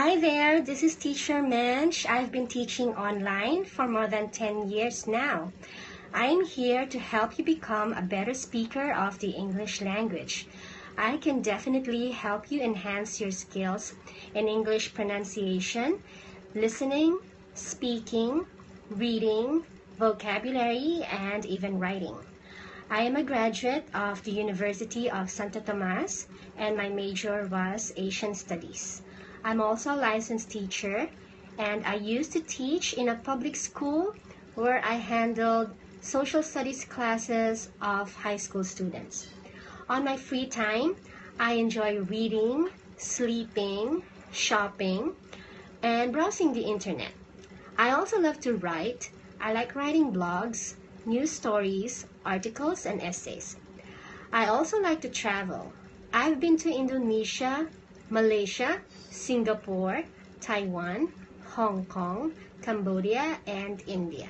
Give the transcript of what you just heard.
Hi there, this is Teacher Mensch. I've been teaching online for more than 10 years now. I'm here to help you become a better speaker of the English language. I can definitely help you enhance your skills in English pronunciation, listening, speaking, reading, vocabulary, and even writing. I am a graduate of the University of Santo Tomas and my major was Asian Studies. I'm also a licensed teacher and I used to teach in a public school where I handled social studies classes of high school students. On my free time, I enjoy reading, sleeping, shopping, and browsing the internet. I also love to write. I like writing blogs, news stories, articles, and essays. I also like to travel. I've been to Indonesia, Malaysia, Singapore, Taiwan, Hong Kong, Cambodia, and India.